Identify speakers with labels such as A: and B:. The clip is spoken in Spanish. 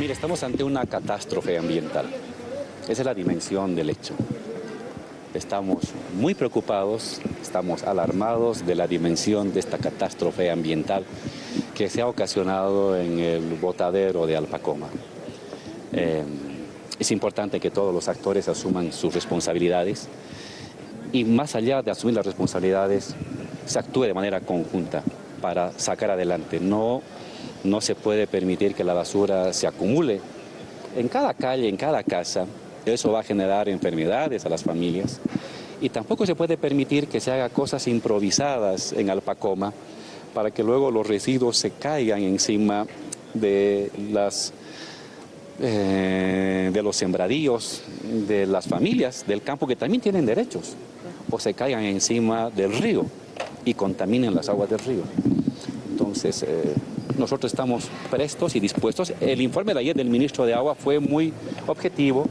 A: Mire, estamos ante una catástrofe ambiental. Esa es la dimensión del hecho. Estamos muy preocupados, estamos alarmados de la dimensión de esta catástrofe ambiental que se ha ocasionado en el botadero de Alpacoma. Eh, es importante que todos los actores asuman sus responsabilidades y más allá de asumir las responsabilidades, se actúe de manera conjunta para sacar adelante. No, no se puede permitir que la basura se acumule en cada calle, en cada casa, eso va a generar enfermedades a las familias. Y tampoco se puede permitir que se haga cosas improvisadas en Alpacoma para que luego los residuos se caigan encima de, las, eh, de los sembradíos, de las familias del campo que también tienen derechos, o se caigan encima del río y contaminen las aguas del río. Entonces, eh, nosotros estamos prestos y dispuestos. El informe de ayer del ministro de Agua fue muy objetivo,